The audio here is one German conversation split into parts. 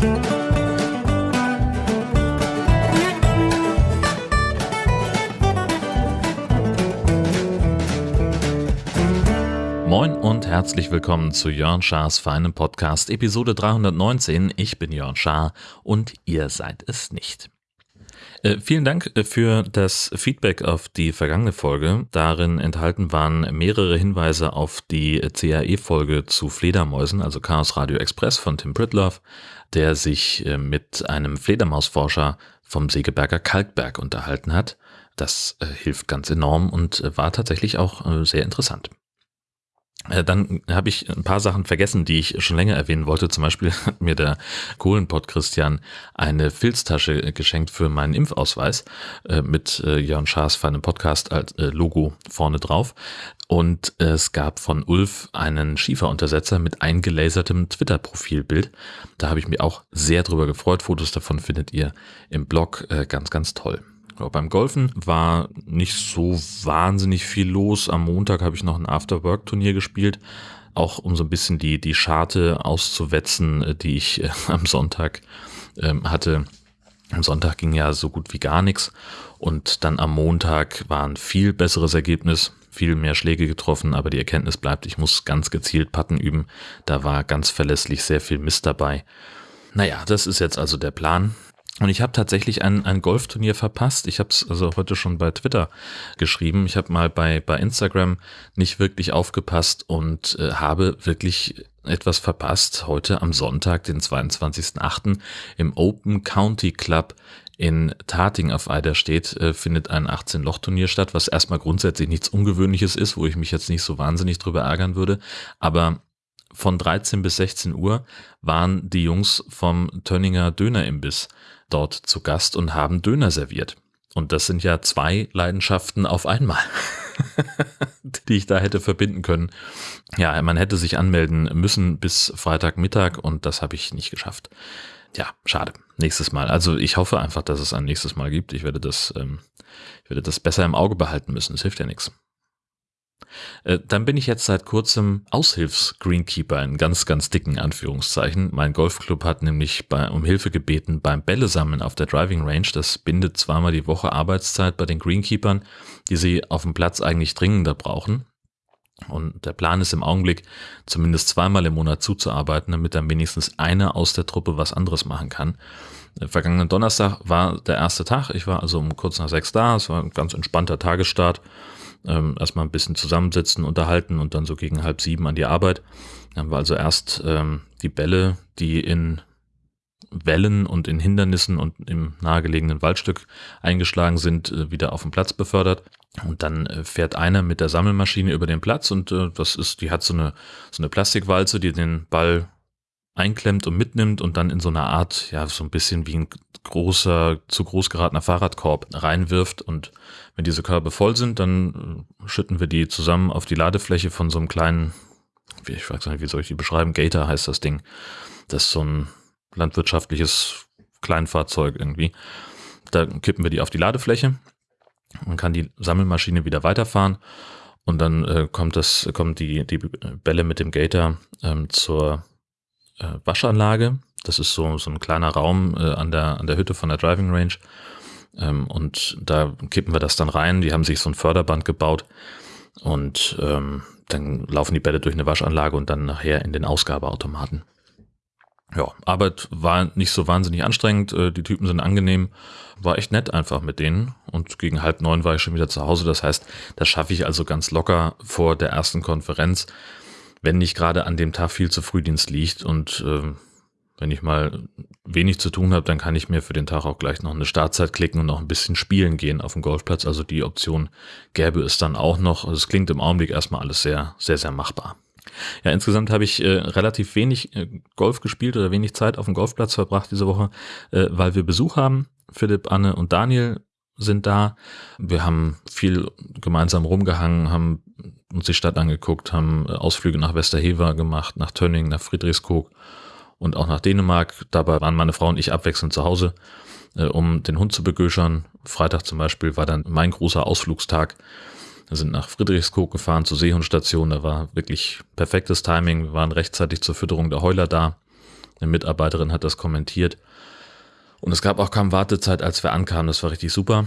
Moin und herzlich willkommen zu Jörn Schars feinem Podcast Episode 319. Ich bin Jörn Schaar und ihr seid es nicht. Äh, vielen Dank äh, für das Feedback auf die vergangene Folge. Darin enthalten waren mehrere Hinweise auf die CAE-Folge zu Fledermäusen, also Chaos Radio Express von Tim Pritloff, der sich äh, mit einem Fledermausforscher vom Segeberger Kalkberg unterhalten hat. Das äh, hilft ganz enorm und äh, war tatsächlich auch sehr interessant. Äh, dann habe ich ein paar Sachen vergessen, die ich schon länger erwähnen wollte. Zum Beispiel hat mir der Kohlenpott Christian eine Filztasche geschenkt für meinen Impfausweis äh, mit äh, Jörn Schaas für einen Podcast als Logo vorne drauf. Und es gab von Ulf einen Schieferuntersetzer mit eingelasertem Twitter-Profilbild. Da habe ich mich auch sehr drüber gefreut. Fotos davon findet ihr im Blog. Ganz, ganz toll. Ja, beim Golfen war nicht so wahnsinnig viel los. Am Montag habe ich noch ein After-Work-Turnier gespielt, auch um so ein bisschen die, die Scharte auszuwetzen, äh, die ich äh, am Sonntag ähm, hatte. Am Sonntag ging ja so gut wie gar nichts und dann am Montag war ein viel besseres Ergebnis, viel mehr Schläge getroffen, aber die Erkenntnis bleibt, ich muss ganz gezielt Patten üben. Da war ganz verlässlich sehr viel Mist dabei. Naja, das ist jetzt also der Plan. Und ich habe tatsächlich ein, ein Golfturnier verpasst. Ich habe es also heute schon bei Twitter geschrieben. Ich habe mal bei, bei Instagram nicht wirklich aufgepasst und äh, habe wirklich etwas verpasst. Heute am Sonntag, den 22.08. im Open County Club in Tating auf Eiderstedt äh, findet ein 18-Loch-Turnier statt, was erstmal grundsätzlich nichts Ungewöhnliches ist, wo ich mich jetzt nicht so wahnsinnig drüber ärgern würde. Aber von 13 bis 16 Uhr waren die Jungs vom Tönninger Dönerimbiss dort zu Gast und haben Döner serviert. Und das sind ja zwei Leidenschaften auf einmal, die ich da hätte verbinden können. Ja, man hätte sich anmelden müssen bis Freitagmittag und das habe ich nicht geschafft. Ja, schade. Nächstes Mal. Also ich hoffe einfach, dass es ein nächstes Mal gibt. Ich werde das, ähm, ich werde das besser im Auge behalten müssen. Es hilft ja nichts. Äh, dann bin ich jetzt seit kurzem Aushilfs-Greenkeeper in ganz, ganz dicken Anführungszeichen. Mein Golfclub hat nämlich bei, um Hilfe gebeten beim Bällesammeln auf der Driving Range. Das bindet zweimal die Woche Arbeitszeit bei den Greenkeepern, die sie auf dem Platz eigentlich dringender brauchen. Und der Plan ist im Augenblick, zumindest zweimal im Monat zuzuarbeiten, damit dann wenigstens einer aus der Truppe was anderes machen kann. Äh, vergangenen Donnerstag war der erste Tag. Ich war also um kurz nach sechs da. Es war ein ganz entspannter Tagesstart ähm, erstmal ein bisschen zusammensitzen, unterhalten und dann so gegen halb sieben an die Arbeit. Dann haben wir also erst ähm, die Bälle, die in Wellen und in Hindernissen und im nahegelegenen Waldstück eingeschlagen sind, äh, wieder auf den Platz befördert. Und dann äh, fährt einer mit der Sammelmaschine über den Platz und äh, das ist, die hat so eine, so eine Plastikwalze, die den Ball einklemmt und mitnimmt und dann in so einer Art, ja, so ein bisschen wie ein großer, zu groß geratener Fahrradkorb reinwirft. Und wenn diese Körbe voll sind, dann äh, schütten wir die zusammen auf die Ladefläche von so einem kleinen, ich weiß nicht, wie soll ich die beschreiben? Gator heißt das Ding. Das ist so ein landwirtschaftliches Kleinfahrzeug irgendwie. Da kippen wir die auf die Ladefläche und kann die Sammelmaschine wieder weiterfahren. Und dann äh, kommt das, kommen die, die Bälle mit dem Gator ähm, zur äh, Waschanlage. Das ist so, so ein kleiner Raum äh, an, der, an der Hütte von der Driving Range. Ähm, und da kippen wir das dann rein. Die haben sich so ein Förderband gebaut. Und ähm, dann laufen die Bälle durch eine Waschanlage und dann nachher in den Ausgabeautomaten. Ja, Arbeit war nicht so wahnsinnig anstrengend. Äh, die Typen sind angenehm. War echt nett einfach mit denen. Und gegen halb neun war ich schon wieder zu Hause. Das heißt, das schaffe ich also ganz locker vor der ersten Konferenz wenn nicht gerade an dem Tag viel zu Frühdienst liegt und äh, wenn ich mal wenig zu tun habe, dann kann ich mir für den Tag auch gleich noch eine Startzeit klicken und noch ein bisschen spielen gehen auf dem Golfplatz. Also die Option gäbe es dann auch noch. Also es klingt im Augenblick erstmal alles sehr, sehr, sehr machbar. Ja, insgesamt habe ich äh, relativ wenig äh, Golf gespielt oder wenig Zeit auf dem Golfplatz verbracht diese Woche, äh, weil wir Besuch haben. Philipp, Anne und Daniel sind da. Wir haben viel gemeinsam rumgehangen, haben uns die Stadt angeguckt, haben äh, Ausflüge nach Westerhever gemacht, nach Tönning, nach Friedrichskoog und auch nach Dänemark. Dabei waren meine Frau und ich abwechselnd zu Hause, äh, um den Hund zu begöschern. Freitag zum Beispiel war dann mein großer Ausflugstag. Wir sind nach Friedrichskoog gefahren zur Seehundstation. Da war wirklich perfektes Timing. Wir waren rechtzeitig zur Fütterung der Heuler da. Eine Mitarbeiterin hat das kommentiert. Und es gab auch kaum Wartezeit, als wir ankamen. Das war richtig super.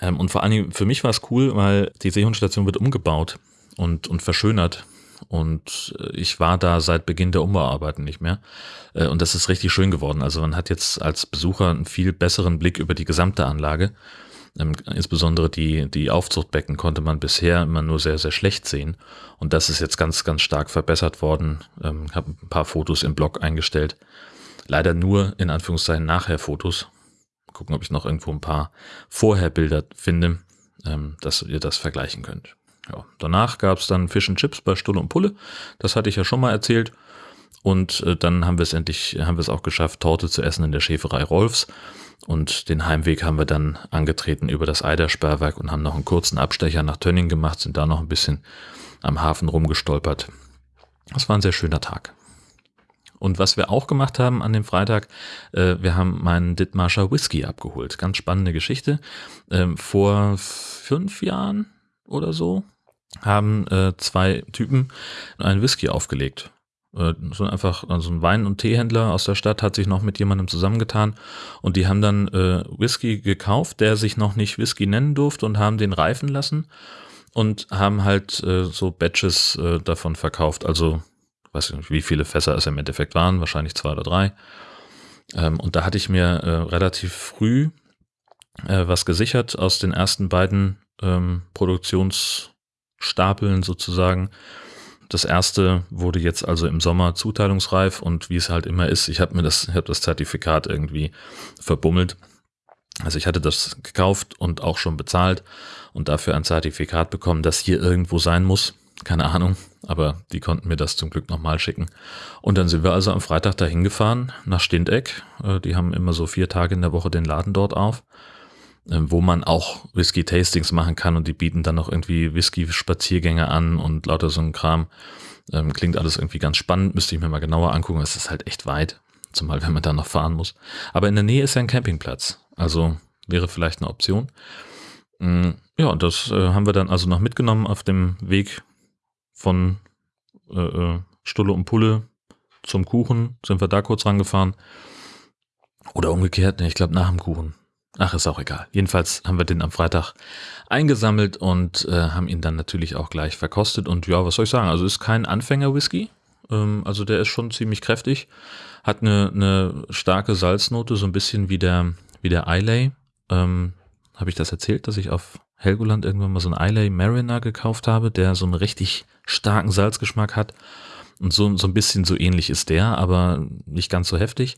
Ähm, und vor Dingen für mich war es cool, weil die Seehundstation wird umgebaut und, und verschönert. Und äh, ich war da seit Beginn der Umbauarbeiten nicht mehr. Äh, und das ist richtig schön geworden. Also man hat jetzt als Besucher einen viel besseren Blick über die gesamte Anlage. Ähm, insbesondere die, die Aufzuchtbecken konnte man bisher immer nur sehr, sehr schlecht sehen. Und das ist jetzt ganz, ganz stark verbessert worden. Ähm, habe ein paar Fotos im Blog eingestellt. Leider nur in Anführungszeichen nachher Fotos. Gucken, ob ich noch irgendwo ein paar Vorherbilder finde, ähm, dass ihr das vergleichen könnt. Ja, danach gab es dann Fish and Chips bei Stulle und Pulle. Das hatte ich ja schon mal erzählt. Und äh, dann haben wir es endlich, haben wir es auch geschafft, Torte zu essen in der Schäferei Rolfs. Und den Heimweg haben wir dann angetreten über das Eidersperrwerk und haben noch einen kurzen Abstecher nach Tönning gemacht, sind da noch ein bisschen am Hafen rumgestolpert. Das war ein sehr schöner Tag. Und was wir auch gemacht haben an dem Freitag, äh, wir haben meinen Dithmarscher Whisky abgeholt. Ganz spannende Geschichte. Ähm, vor fünf Jahren oder so haben äh, zwei Typen einen Whisky aufgelegt. Äh, so einfach, also ein Wein- und Teehändler aus der Stadt hat sich noch mit jemandem zusammengetan und die haben dann äh, Whisky gekauft, der sich noch nicht Whisky nennen durfte und haben den reifen lassen und haben halt äh, so Batches äh, davon verkauft. Also, weiß ich nicht, wie viele Fässer es im Endeffekt waren, wahrscheinlich zwei oder drei. Ähm, und da hatte ich mir äh, relativ früh äh, was gesichert aus den ersten beiden ähm, Produktionsstapeln sozusagen. Das erste wurde jetzt also im Sommer zuteilungsreif und wie es halt immer ist, ich habe mir das, hab das Zertifikat irgendwie verbummelt. Also ich hatte das gekauft und auch schon bezahlt und dafür ein Zertifikat bekommen, das hier irgendwo sein muss. Keine Ahnung, aber die konnten mir das zum Glück nochmal schicken. Und dann sind wir also am Freitag dahin gefahren nach Stindeck. Äh, die haben immer so vier Tage in der Woche den Laden dort auf. Ähm, wo man auch Whisky-Tastings machen kann und die bieten dann noch irgendwie Whisky-Spaziergänge an und lauter so ein Kram. Ähm, klingt alles irgendwie ganz spannend, müsste ich mir mal genauer angucken. Es ist halt echt weit, zumal wenn man da noch fahren muss. Aber in der Nähe ist ja ein Campingplatz, also wäre vielleicht eine Option. Mm, ja, das äh, haben wir dann also noch mitgenommen auf dem Weg von äh, äh, Stulle und Pulle zum Kuchen. Sind wir da kurz rangefahren. Oder umgekehrt, ich glaube nach dem Kuchen. Ach, ist auch egal. Jedenfalls haben wir den am Freitag eingesammelt und äh, haben ihn dann natürlich auch gleich verkostet. Und ja, was soll ich sagen? Also ist kein Anfänger-Whisky. Ähm, also der ist schon ziemlich kräftig. Hat eine, eine starke Salznote, so ein bisschen wie der, wie der Islay. Ähm, habe ich das erzählt, dass ich auf Helgoland irgendwann mal so einen Islay Mariner gekauft habe, der so einen richtig starken Salzgeschmack hat. Und so, so ein bisschen so ähnlich ist der, aber nicht ganz so heftig.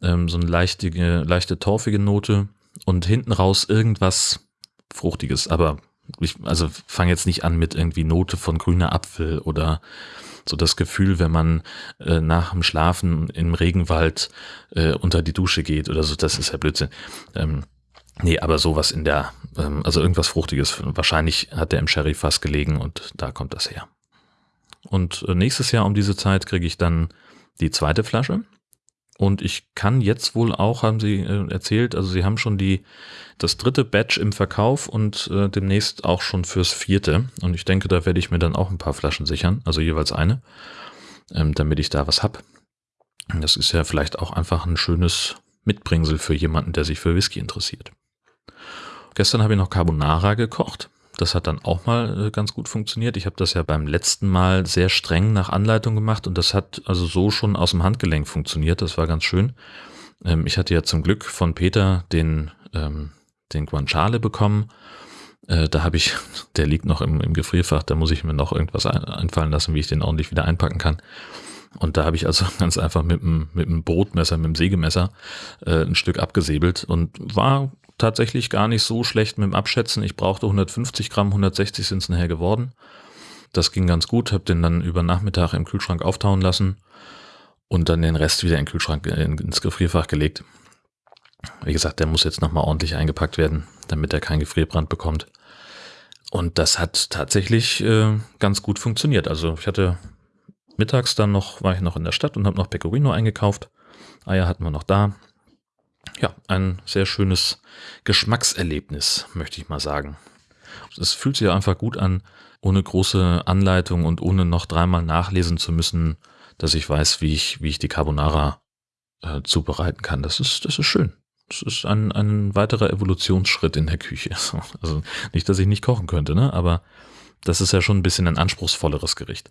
Ähm, so eine leichte, leichte torfige Note und hinten raus irgendwas Fruchtiges. Aber ich, also fange jetzt nicht an mit irgendwie Note von grüner Apfel oder so das Gefühl, wenn man äh, nach dem Schlafen im Regenwald äh, unter die Dusche geht oder so, das ist ja Blödsinn. Ähm, nee, aber sowas in der, ähm, also irgendwas Fruchtiges. Wahrscheinlich hat der im Sherry-Fass gelegen und da kommt das her. Und äh, nächstes Jahr um diese Zeit kriege ich dann die zweite Flasche. Und ich kann jetzt wohl auch, haben sie äh, erzählt, also sie haben schon die, das dritte Batch im Verkauf und äh, demnächst auch schon fürs vierte. Und ich denke, da werde ich mir dann auch ein paar Flaschen sichern, also jeweils eine, ähm, damit ich da was hab. Das ist ja vielleicht auch einfach ein schönes Mitbringsel für jemanden, der sich für Whisky interessiert. Gestern habe ich noch Carbonara gekocht. Das hat dann auch mal äh, ganz gut funktioniert. Ich habe das ja beim letzten Mal sehr streng nach Anleitung gemacht und das hat also so schon aus dem Handgelenk funktioniert. Das war ganz schön. Ähm, ich hatte ja zum Glück von Peter den, ähm, den Guanciale bekommen. Äh, da habe ich, der liegt noch im, im Gefrierfach, da muss ich mir noch irgendwas einfallen lassen, wie ich den ordentlich wieder einpacken kann. Und da habe ich also ganz einfach mit dem, mit dem Brotmesser, mit dem Sägemesser äh, ein Stück abgesäbelt und war tatsächlich gar nicht so schlecht mit dem Abschätzen. Ich brauchte 150 Gramm, 160 sind es nachher geworden. Das ging ganz gut, habe den dann über Nachmittag im Kühlschrank auftauen lassen und dann den Rest wieder in den Kühlschrank ins Gefrierfach gelegt. Wie gesagt, der muss jetzt nochmal ordentlich eingepackt werden, damit er keinen Gefrierbrand bekommt. Und das hat tatsächlich äh, ganz gut funktioniert. Also ich hatte mittags dann noch, war ich noch in der Stadt und habe noch Pecorino eingekauft. Eier hatten wir noch da ja, ein sehr schönes Geschmackserlebnis, möchte ich mal sagen. Es fühlt sich einfach gut an, ohne große Anleitung und ohne noch dreimal nachlesen zu müssen, dass ich weiß, wie ich, wie ich die Carbonara äh, zubereiten kann. Das ist, das ist schön. Das ist ein, ein weiterer Evolutionsschritt in der Küche. Also nicht, dass ich nicht kochen könnte, ne? aber das ist ja schon ein bisschen ein anspruchsvolleres Gericht.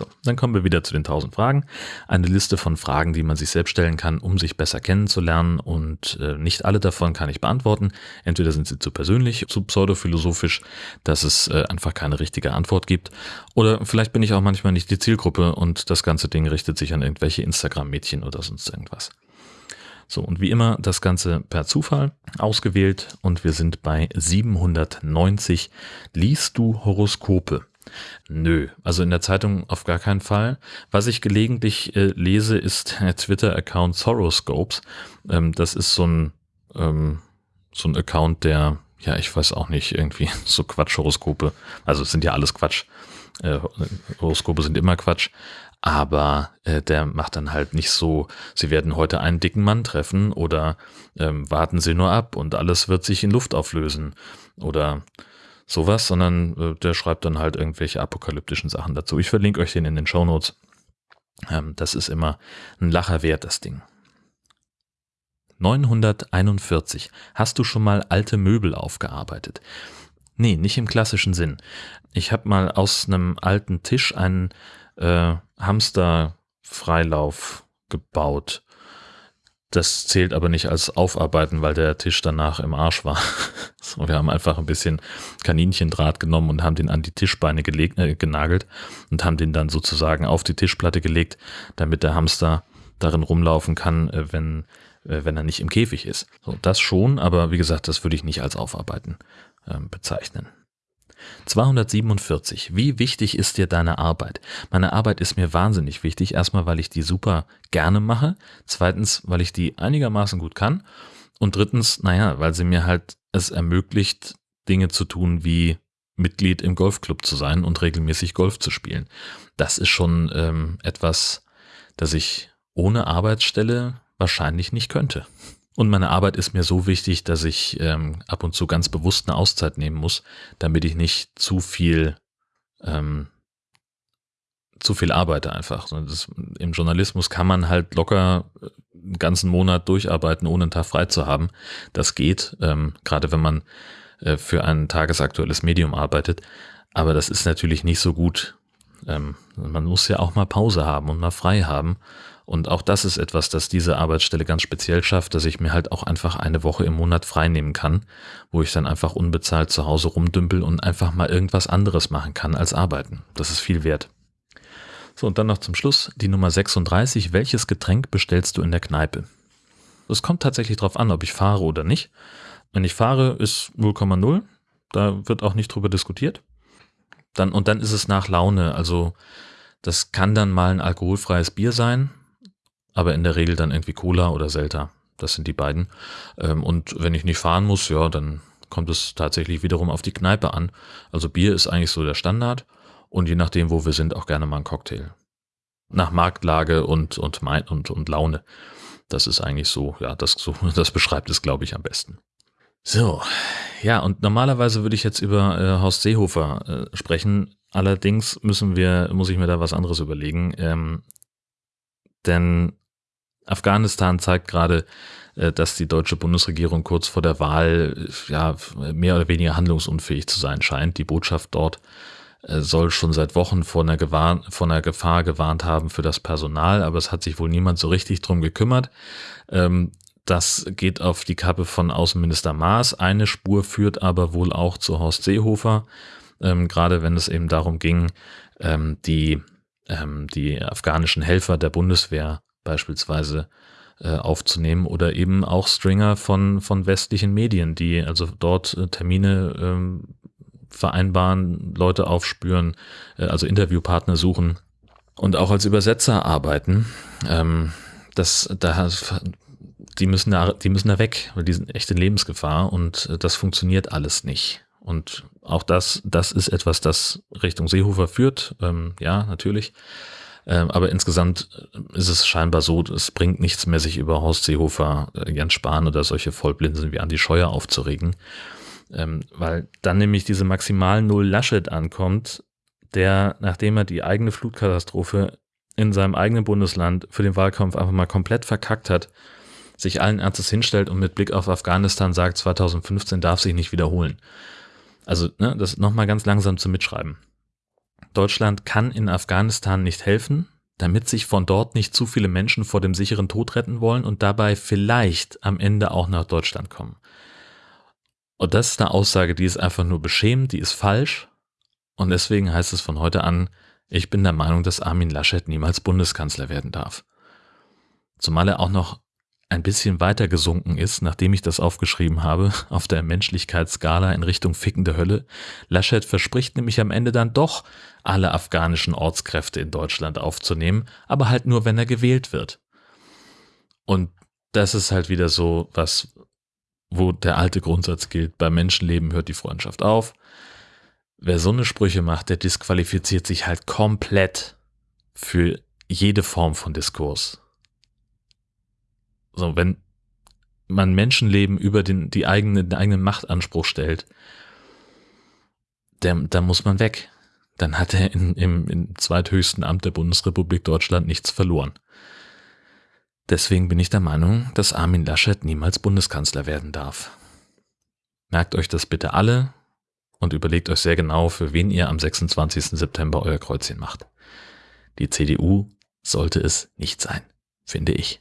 So, dann kommen wir wieder zu den 1000 Fragen. Eine Liste von Fragen, die man sich selbst stellen kann, um sich besser kennenzulernen und äh, nicht alle davon kann ich beantworten. Entweder sind sie zu persönlich, zu pseudophilosophisch, dass es äh, einfach keine richtige Antwort gibt oder vielleicht bin ich auch manchmal nicht die Zielgruppe und das ganze Ding richtet sich an irgendwelche Instagram-Mädchen oder sonst irgendwas. So, und wie immer das Ganze per Zufall ausgewählt und wir sind bei 790. Liest du Horoskope? Nö, also in der Zeitung auf gar keinen Fall. Was ich gelegentlich äh, lese, ist der Twitter-Account Soroscopes. Ähm, das ist so ein, ähm, so ein Account, der, ja, ich weiß auch nicht, irgendwie so Quatsch-Horoskope. Also es sind ja alles Quatsch. Äh, Horoskope sind immer Quatsch. Aber äh, der macht dann halt nicht so, Sie werden heute einen dicken Mann treffen oder ähm, warten Sie nur ab und alles wird sich in Luft auflösen oder sowas, sondern äh, der schreibt dann halt irgendwelche apokalyptischen Sachen dazu. Ich verlinke euch den in den Show Notes. Ähm, das ist immer ein Lacher wert, das Ding. 941. Hast du schon mal alte Möbel aufgearbeitet? Nee, nicht im klassischen Sinn. Ich habe mal aus einem alten Tisch einen äh, Hamster-Freilauf gebaut. Das zählt aber nicht als Aufarbeiten, weil der Tisch danach im Arsch war. so, wir haben einfach ein bisschen Kaninchendraht genommen und haben den an die Tischbeine gelegt, äh, genagelt und haben den dann sozusagen auf die Tischplatte gelegt, damit der Hamster darin rumlaufen kann, äh, wenn, äh, wenn er nicht im Käfig ist. So, das schon, aber wie gesagt, das würde ich nicht als Aufarbeiten äh, bezeichnen. 247. Wie wichtig ist dir deine Arbeit? Meine Arbeit ist mir wahnsinnig wichtig. Erstmal, weil ich die super gerne mache. Zweitens, weil ich die einigermaßen gut kann. Und drittens, naja, weil sie mir halt es ermöglicht, Dinge zu tun wie Mitglied im Golfclub zu sein und regelmäßig Golf zu spielen. Das ist schon ähm, etwas, das ich ohne Arbeitsstelle wahrscheinlich nicht könnte. Und meine Arbeit ist mir so wichtig, dass ich ähm, ab und zu ganz bewusst eine Auszeit nehmen muss, damit ich nicht zu viel ähm, zu viel arbeite einfach. Das, Im Journalismus kann man halt locker einen ganzen Monat durcharbeiten, ohne einen Tag frei zu haben. Das geht, ähm, gerade wenn man äh, für ein tagesaktuelles Medium arbeitet. Aber das ist natürlich nicht so gut. Ähm, man muss ja auch mal Pause haben und mal frei haben. Und auch das ist etwas, das diese Arbeitsstelle ganz speziell schafft, dass ich mir halt auch einfach eine Woche im Monat freinehmen kann, wo ich dann einfach unbezahlt zu Hause rumdümpel und einfach mal irgendwas anderes machen kann als arbeiten. Das ist viel wert. So, und dann noch zum Schluss die Nummer 36. Welches Getränk bestellst du in der Kneipe? Es kommt tatsächlich darauf an, ob ich fahre oder nicht. Wenn ich fahre, ist 0,0. Da wird auch nicht drüber diskutiert. Dann, und dann ist es nach Laune. Also, das kann dann mal ein alkoholfreies Bier sein aber in der Regel dann irgendwie Cola oder Selta. Das sind die beiden. Ähm, und wenn ich nicht fahren muss, ja, dann kommt es tatsächlich wiederum auf die Kneipe an. Also Bier ist eigentlich so der Standard und je nachdem, wo wir sind, auch gerne mal ein Cocktail. Nach Marktlage und, und, und, und Laune. Das ist eigentlich so, ja, das, so, das beschreibt es, glaube ich, am besten. So, ja, und normalerweise würde ich jetzt über äh, Horst Seehofer äh, sprechen. Allerdings müssen wir, muss ich mir da was anderes überlegen. Ähm, denn Afghanistan zeigt gerade, äh, dass die deutsche Bundesregierung kurz vor der Wahl äh, ja mehr oder weniger handlungsunfähig zu sein scheint. Die Botschaft dort äh, soll schon seit Wochen vor einer, vor einer Gefahr gewarnt haben für das Personal, aber es hat sich wohl niemand so richtig drum gekümmert. Ähm, das geht auf die Kappe von Außenminister Maas. Eine Spur führt aber wohl auch zu Horst Seehofer, ähm, gerade wenn es eben darum ging, ähm, die, die afghanischen Helfer der Bundeswehr beispielsweise äh, aufzunehmen oder eben auch Stringer von, von westlichen Medien, die also dort äh, Termine ähm, vereinbaren, Leute aufspüren, äh, also Interviewpartner suchen und auch als Übersetzer arbeiten. Ähm, das, da, die müssen da, die müssen da weg, weil die sind echt in Lebensgefahr und äh, das funktioniert alles nicht. Und auch das, das ist etwas, das Richtung Seehofer führt. Ähm, ja, natürlich. Ähm, aber insgesamt ist es scheinbar so, es bringt nichts mehr, sich über Horst Seehofer, äh, Jens Spahn oder solche Vollblinsen wie Andi Scheuer aufzuregen. Ähm, weil dann nämlich diese maximal Null Laschet ankommt, der, nachdem er die eigene Flutkatastrophe in seinem eigenen Bundesland für den Wahlkampf einfach mal komplett verkackt hat, sich allen Ernstes hinstellt und mit Blick auf Afghanistan sagt, 2015 darf sich nicht wiederholen. Also, ne, das nochmal ganz langsam zu mitschreiben. Deutschland kann in Afghanistan nicht helfen, damit sich von dort nicht zu viele Menschen vor dem sicheren Tod retten wollen und dabei vielleicht am Ende auch nach Deutschland kommen. Und das ist eine Aussage, die ist einfach nur beschämend, die ist falsch. Und deswegen heißt es von heute an, ich bin der Meinung, dass Armin Laschet niemals Bundeskanzler werden darf. Zumal er auch noch ein bisschen weiter gesunken ist, nachdem ich das aufgeschrieben habe, auf der Menschlichkeitsskala in Richtung fickende Hölle. Laschet verspricht nämlich am Ende dann doch, alle afghanischen Ortskräfte in Deutschland aufzunehmen, aber halt nur, wenn er gewählt wird. Und das ist halt wieder so was, wo der alte Grundsatz gilt, bei Menschenleben hört die Freundschaft auf. Wer so eine Sprüche macht, der disqualifiziert sich halt komplett für jede Form von Diskurs. So, wenn man Menschenleben über den, die eigene, den eigenen Machtanspruch stellt, der, da muss man weg. Dann hat er in, im, im zweithöchsten Amt der Bundesrepublik Deutschland nichts verloren. Deswegen bin ich der Meinung, dass Armin Laschet niemals Bundeskanzler werden darf. Merkt euch das bitte alle und überlegt euch sehr genau, für wen ihr am 26. September euer Kreuzchen macht. Die CDU sollte es nicht sein, finde ich.